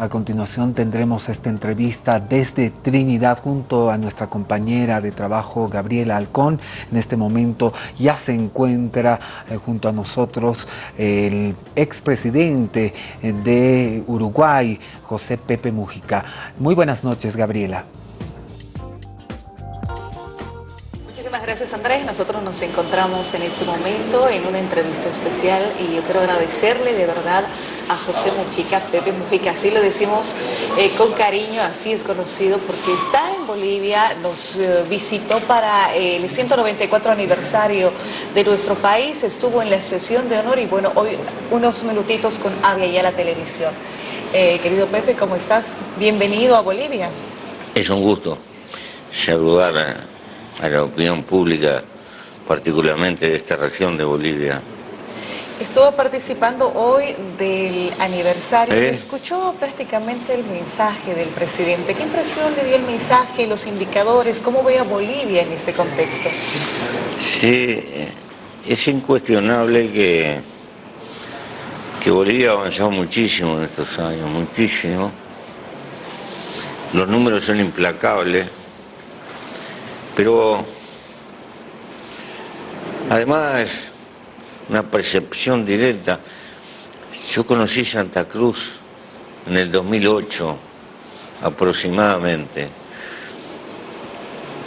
A continuación tendremos esta entrevista desde Trinidad junto a nuestra compañera de trabajo Gabriela Alcón. En este momento ya se encuentra eh, junto a nosotros el expresidente de Uruguay, José Pepe Mujica. Muy buenas noches, Gabriela. Muchísimas gracias Andrés, nosotros nos encontramos en este momento en una entrevista especial y yo quiero agradecerle de verdad a José Mujica, Pepe Mujica, así lo decimos eh, con cariño, así es conocido, porque está en Bolivia, nos eh, visitó para eh, el 194 aniversario de nuestro país, estuvo en la sesión de honor y bueno, hoy unos minutitos con Avia y a la televisión. querido Pepe, ¿cómo estás? Bienvenido a Bolivia. Es un gusto saludar a la opinión pública, particularmente de esta región de Bolivia, Estuvo participando hoy del aniversario y escuchó prácticamente el mensaje del presidente. ¿Qué impresión le dio el mensaje, los indicadores? ¿Cómo ve a Bolivia en este contexto? Sí, es incuestionable que, que Bolivia ha avanzado muchísimo en estos años, muchísimo. Los números son implacables, pero además una percepción directa. Yo conocí Santa Cruz en el 2008 aproximadamente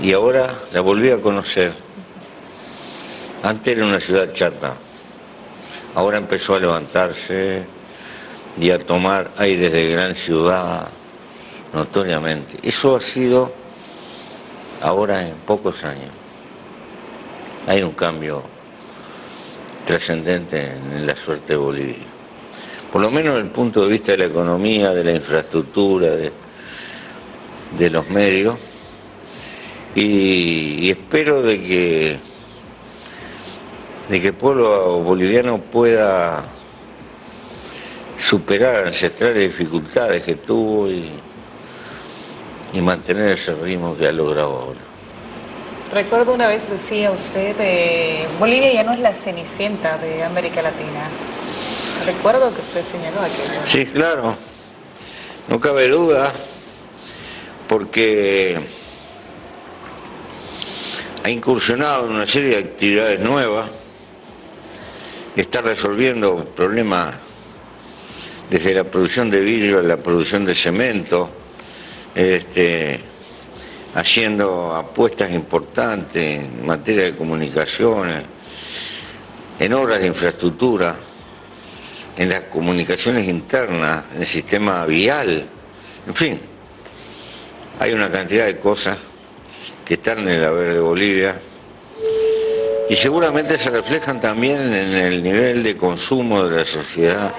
y ahora la volví a conocer. Antes era una ciudad chata, ahora empezó a levantarse y a tomar aires de gran ciudad notoriamente. Eso ha sido ahora en pocos años. Hay un cambio trascendente en la suerte de Bolivia. Por lo menos desde el punto de vista de la economía, de la infraestructura, de, los medios. Y, espero de que, de que el pueblo boliviano pueda superar ancestrales dificultades que tuvo y, y mantener ese ritmo que ha logrado ahora. Recuerdo una vez decía usted, eh, Bolivia ya no es la cenicienta de América Latina. Recuerdo que usted señaló aquello. Sí, claro. No cabe duda, porque ha incursionado en una serie de actividades nuevas, está resolviendo problemas desde la producción de vidrio a la producción de cemento, este, haciendo apuestas importantes en materia de comunicaciones, en obras de infraestructura, en las comunicaciones internas, en el sistema vial, en fin, hay una cantidad de cosas que están en el haber de Bolivia y seguramente se reflejan también en el nivel de consumo de la sociedad.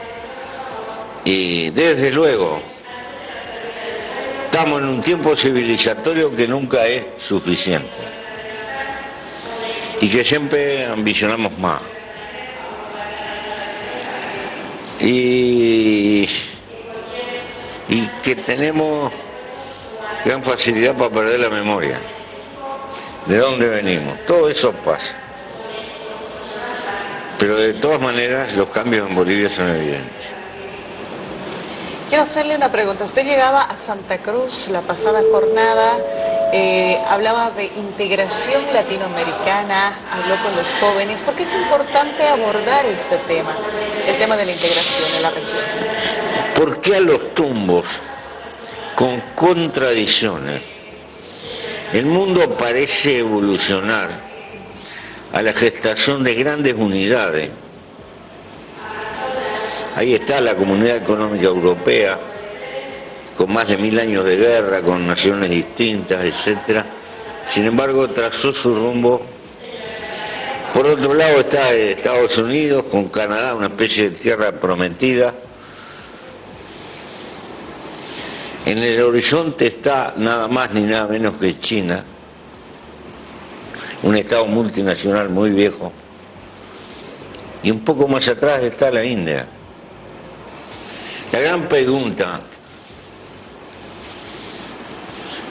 Y desde luego Estamos en un tiempo civilizatorio que nunca es suficiente y que siempre ambicionamos más. Y, que tenemos gran facilidad para perder la memoria. ¿De dónde venimos? Todo eso pasa. Pero de todas maneras los cambios en Bolivia son evidentes. Quiero hacerle una pregunta. Usted llegaba a Santa Cruz la pasada jornada, eh, hablaba de integración latinoamericana, habló con los jóvenes. ¿Por qué es importante abordar este tema, el tema de la integración en la región? ¿Por qué a los tumbos, con contradicciones, el mundo parece evolucionar a la gestación de grandes unidades? Ahí está la Comunidad Económica Europea, con más de mil años de guerra, con naciones distintas, etc. Sin embargo, trazó su rumbo. Por otro lado está Estados Unidos, con Canadá, una especie de tierra prometida. En el horizonte está nada más ni nada menos que China, un Estado multinacional muy viejo. Y un poco más atrás está la India. La gran pregunta,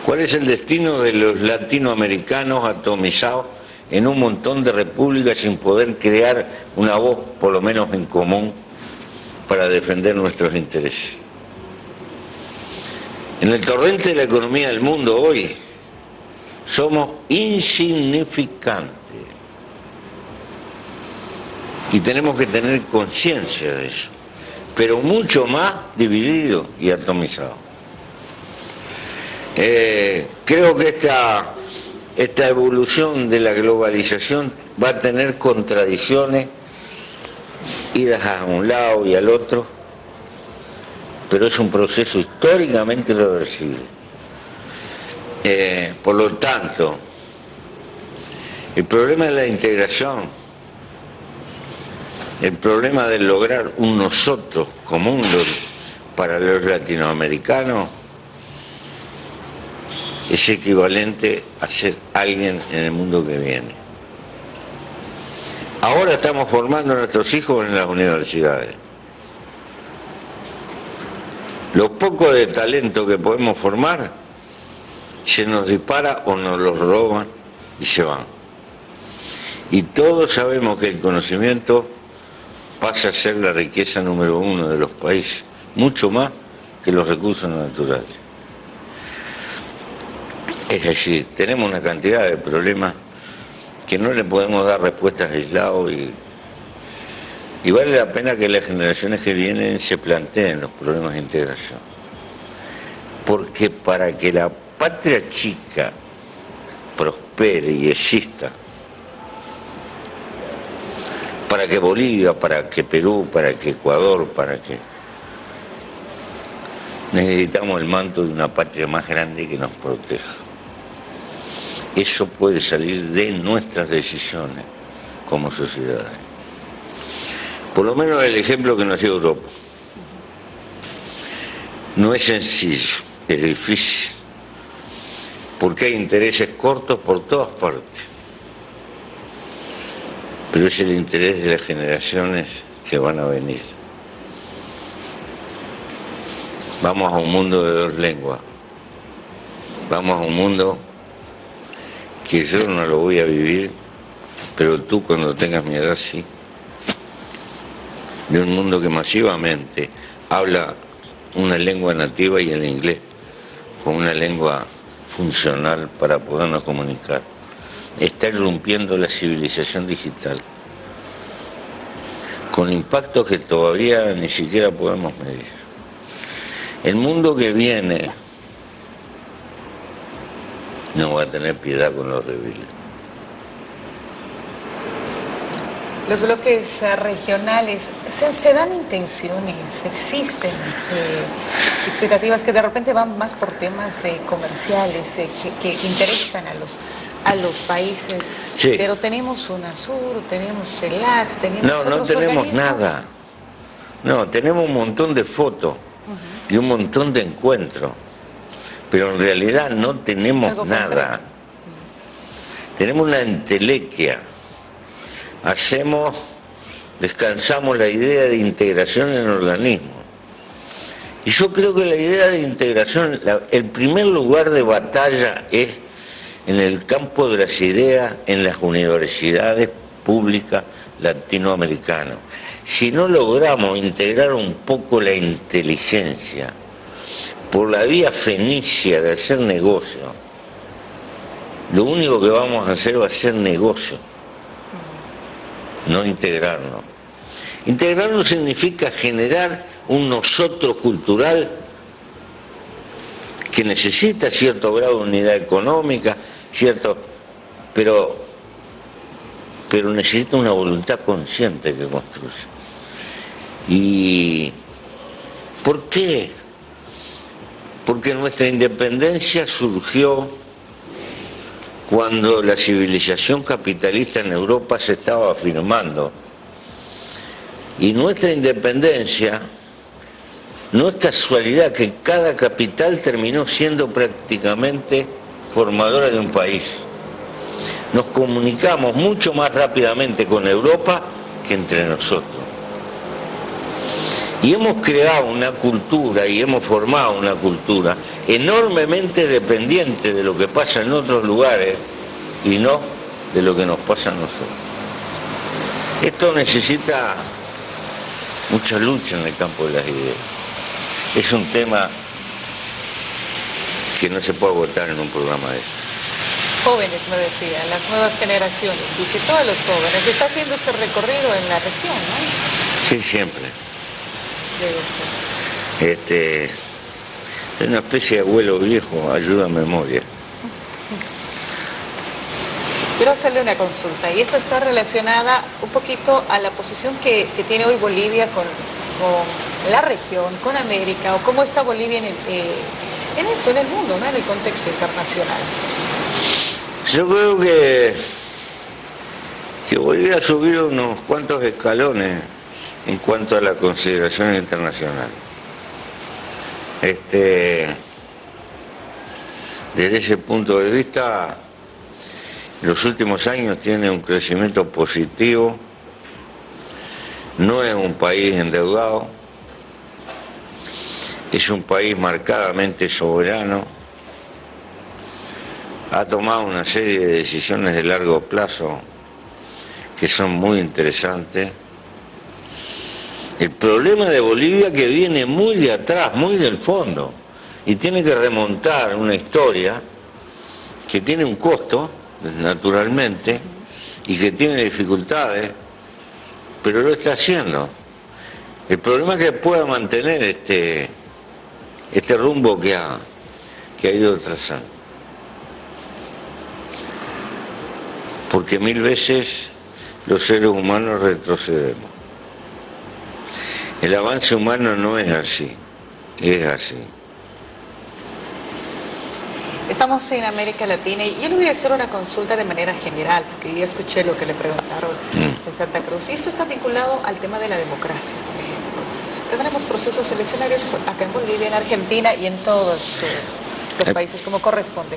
¿cuál es el destino de los latinoamericanos atomizados en un montón de repúblicas sin poder crear una voz, por lo menos en común, para defender nuestros intereses? En el torrente de la economía del mundo hoy somos insignificantes. Y tenemos que tener conciencia de eso, pero mucho más dividido y atomizado. Eh, creo que esta, esta evolución de la globalización va a tener contradicciones, idas a un lado y al otro, pero es un proceso históricamente reversible. Eh, por lo tanto, el problema de la integración, el problema de lograr un nosotros común para los latinoamericanos, es equivalente a ser alguien en el mundo que viene. Ahora estamos formando a nuestros hijos en las universidades. Lo poco de talento que podemos formar se nos dispara o nos los roban y se van. Y todos sabemos que el conocimiento pasa a ser la riqueza número uno de los países, mucho más que los recursos naturales. Es decir, tenemos una cantidad de problemas que no le podemos dar respuestas aisladas y, y vale la pena que las generaciones que vienen se planteen los problemas de integración. Porque para que la patria chica prospere y exista, para que Bolivia, para que Perú, para que Ecuador, para que... Necesitamos el manto de una patria más grande que nos proteja. Eso puede salir de nuestras decisiones como sociedades. Por lo menos el ejemplo que nos dio Europa. No es sencillo, es difícil, porque hay intereses cortos por todas partes. Pero es el interés de las generaciones que van a venir. Vamos a un mundo de dos lenguas. Vamos a un mundo que yo no lo voy a vivir, pero tú cuando tengas mi edad sí. De un mundo que masivamente habla una lengua nativa y el inglés, con una lengua funcional para podernos comunicar. Está irrumpiendo la civilización digital, con impactos que todavía ni siquiera podemos medir. El mundo que viene no va a tener piedad con los débiles. Los bloques eh, regionales, ¿se, dan intenciones, existen eh, expectativas que de repente van más por temas eh, comerciales que, interesan a los, a los países? Pero tenemos UNASUR, tenemos CELAC, tenemos No, no tenemos nada. No, tenemos un montón de fotos y un montón de encuentros pero en realidad no tenemos nada. Tenemos una entelequia. Hacemos, descansamos la idea de integración en el organismo. Y yo creo que la idea de integración, el primer lugar de batalla es en el campo de las ideas en las universidades públicas latinoamericanas. Si no logramos integrar un poco la inteligencia, por la vía fenicia de hacer negocio, lo único que vamos a hacer va a ser negocio, no integrarnos. Integrarnos significa generar un nosotros cultural que necesita cierto grado de unidad económica, cierto, pero, pero necesita una voluntad consciente que construya. ¿Y por qué? porque nuestra independencia surgió cuando la civilización capitalista en Europa se estaba afirmando. Y nuestra independencia no es casualidad que cada capital terminó siendo prácticamente formadora de un país. Nos comunicamos mucho más rápidamente con Europa que entre nosotros. Y hemos creado una cultura y hemos formado una cultura enormemente dependiente de lo que pasa en otros lugares y no de lo que nos pasa a nosotros. Esto necesita mucha lucha en el campo de las ideas. Es un tema que no se puede votar en un programa de eso. Jóvenes, me decía, las nuevas generaciones, visitó a los jóvenes. Está haciendo este recorrido en la región, ¿no? Sí, siempre. Debe ser. Este, es una especie de abuelo viejo, ayuda a memoria. Quiero hacerle una consulta y esa está relacionada un poquito a la posición que, que tiene hoy Bolivia con, con, la región, con América, o cómo está Bolivia en, el, eh, en eso, en el mundo, ¿no? en el contexto internacional. Yo creo que, que Bolivia ha subido unos cuantos escalones en cuanto a la consideración internacional. Este, desde ese punto de vista, los últimos años tiene un crecimiento positivo, no es un país endeudado, es un país marcadamente soberano, ha tomado una serie de decisiones de largo plazo que son muy interesantes. El problema de Bolivia que viene muy de atrás, muy del fondo, y tiene que remontar una historia que tiene un costo, naturalmente, y que tiene dificultades, pero lo está haciendo. El problema es que pueda mantener este, este rumbo que ha, que ha ido trazando. Porque mil veces los seres humanos retrocedemos. El avance humano no es así, es así. Estamos en América Latina y yo le voy a hacer una consulta de manera general, porque ya escuché lo que le preguntaron Mm. de Santa Cruz. Y esto está vinculado al tema de la democracia, por ejemplo. Tendremos procesos eleccionarios acá en Bolivia, en Argentina y en todos eh, los Eh. países como corresponde.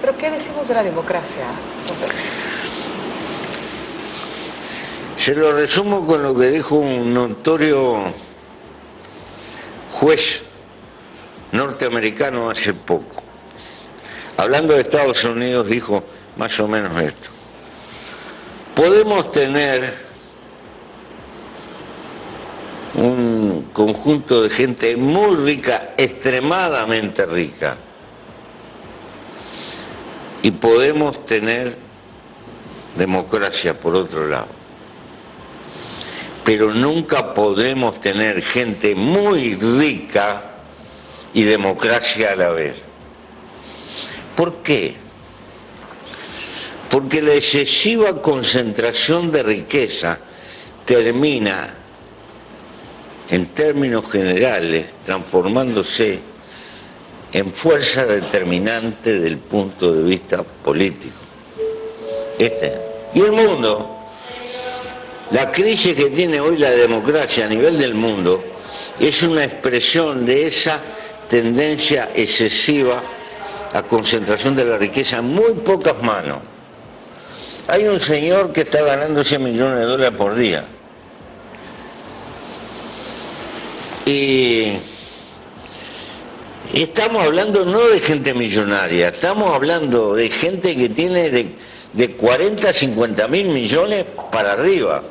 Pero ¿qué decimos de la democracia? Se lo resumo con lo que dijo un notorio juez norteamericano hace poco. Hablando de Estados Unidos dijo más o menos esto. Podemos tener un conjunto de gente muy rica, extremadamente rica, y podemos tener democracia por otro lado pero nunca podremos tener gente muy rica y democracia a la vez. ¿Por qué? Porque la excesiva concentración de riqueza termina, en términos generales, transformándose en fuerza determinante del punto de vista político. Este. Y el mundo, la crisis que tiene hoy la democracia a nivel del mundo es una expresión de esa tendencia excesiva a concentración de la riqueza en muy pocas manos. Hay un señor que está ganando 100 millones de dólares por día. Y estamos hablando no de gente millonaria, estamos hablando de gente que tiene de, de 40 a 50 mil millones para arriba.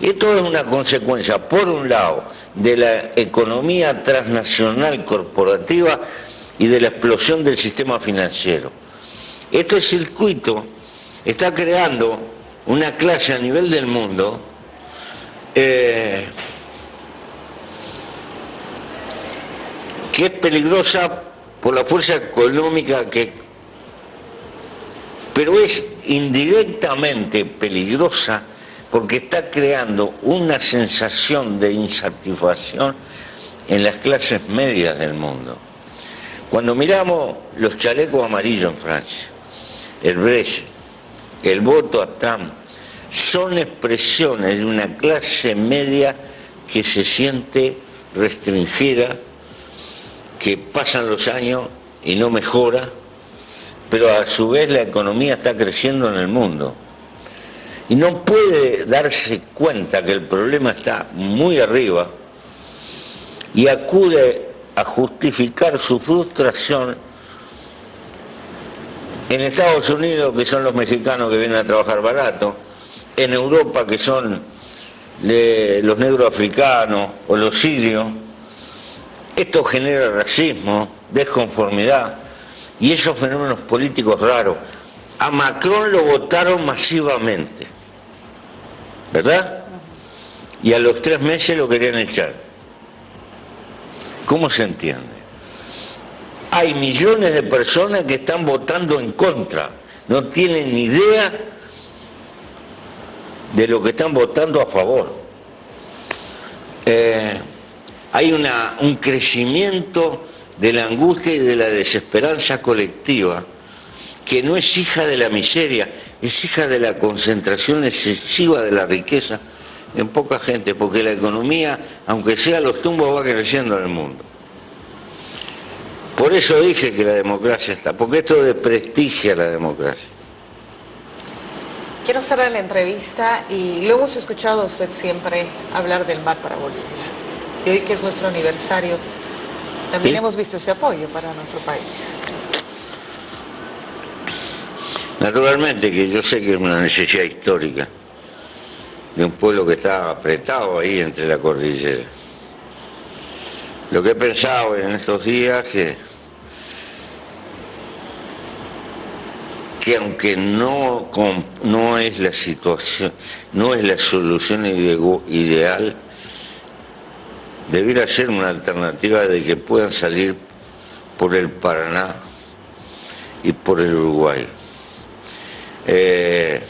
Esto es una consecuencia, por un lado, de la economía transnacional corporativa y de la explosión del sistema financiero. Este circuito está creando una clase a nivel del mundo eh, que es peligrosa por la fuerza económica que pero es indirectamente peligrosa porque está creando una sensación de insatisfacción en las clases medias del mundo. Cuando miramos los chalecos amarillos en Francia, el Brexit, el voto a Trump, son expresiones de una clase media que se siente restringida, que pasan los años y no mejora, pero a su vez la economía está creciendo en el mundo. Y no puede darse cuenta que el problema está muy arriba y acude a justificar su frustración en Estados Unidos, que son los mexicanos que vienen a trabajar barato, en Europa, que son de los negros africanos o los sirios. Esto genera racismo, desconformidad, y esos fenómenos políticos raros. A Macron lo votaron masivamente, ¿verdad? Y a los tres meses lo querían echar. ¿Cómo se entiende? Hay millones de personas que están votando en contra, no tienen ni idea de lo que están votando a favor. Eh, hay un crecimiento de la angustia y de la desesperanza colectiva que no es hija de la miseria, es hija de la concentración excesiva de la riqueza en poca gente, porque la economía, aunque sea los tumbos, va creciendo en el mundo. Por eso dije que la democracia está, porque esto desprestigia la democracia. Quiero cerrar la entrevista y lo hemos escuchado a usted siempre hablar del mar para Bolivia. Y hoy que es nuestro aniversario, también hemos visto ese apoyo para nuestro país. Naturalmente que yo sé que es una necesidad histórica de un pueblo que está apretado ahí entre la cordillera. Lo que he pensado en estos días que que aunque no, no es la situación, no es la solución ideal, debiera ser una alternativa de que puedan salir por el Paraná y por el Uruguay. Eh,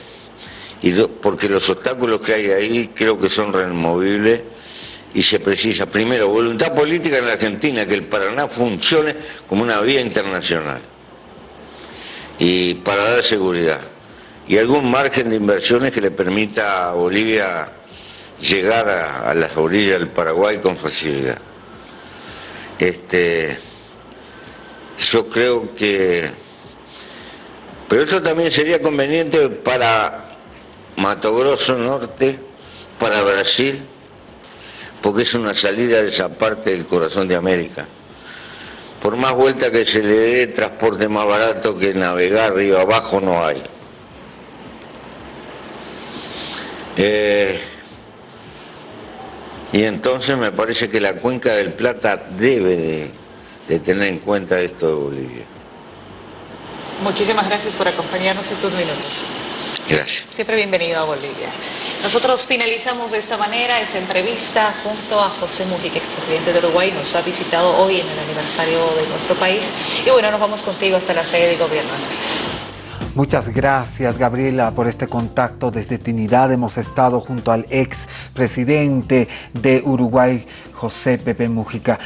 y porque los obstáculos que hay ahí creo que son removibles y se precisa primero voluntad política en la Argentina, que el Paraná funcione como una vía internacional y para dar seguridad. Y algún margen de inversiones que le permita a Bolivia llegar a, las orillas del Paraguay con facilidad. Este, yo creo que... Pero esto también sería conveniente para Mato Grosso Norte, para Brasil, porque es una salida de esa parte del corazón de América por más vuelta que se le dé transporte más barato que navegar río abajo no hay. Eh, y entonces me parece que la cuenca del Plata debe de tener en cuenta esto de Bolivia. Muchísimas gracias por acompañarnos estos minutos. Gracias. Siempre bienvenido a Bolivia. Nosotros finalizamos de esta manera esta entrevista junto a José Mujica, expresidente de Uruguay. Nos ha visitado hoy en el aniversario de nuestro país. Y bueno, nos vamos contigo hasta la sede de gobierno, Andrés. Muchas gracias, Gabriela, por este contacto desde Trinidad. Hemos estado junto al ex presidente de Uruguay, José Pepe Mujica.